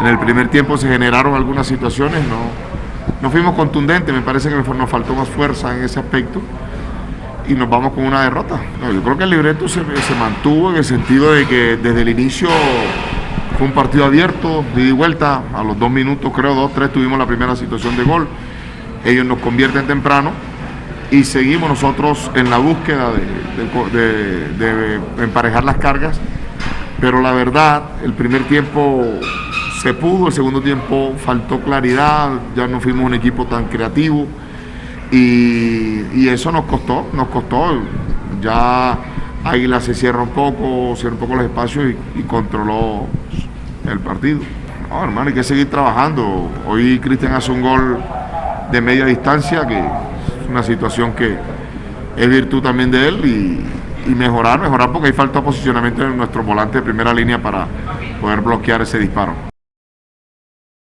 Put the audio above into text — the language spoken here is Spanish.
En el primer tiempo se generaron algunas situaciones, no, no fuimos contundentes, me parece que nos faltó más fuerza en ese aspecto y nos vamos con una derrota. yo creo que el libreto se, mantuvo en el sentido de que desde el inicio fue un partido abierto, de vuelta, a los dos minutos, creo, dos, tres, tuvimos la primera situación de gol. Ellos nos convierten temprano y seguimos nosotros en la búsqueda de emparejar las cargas, pero la verdad, el primer tiempo se pudo, el segundo tiempo faltó claridad, ya no fuimos un equipo tan creativo y, eso nos costó, nos costó. Ya Águila se cierra un poco, cierra un poco los espacios y, controló el partido. No, hermano, hay que seguir trabajando. Hoy Cristian hace un gol de media distancia, que es una situación que es virtud también de él y, y mejorar, mejorar porque hay falta posicionamiento en nuestro volante de primera línea para poder bloquear ese disparo.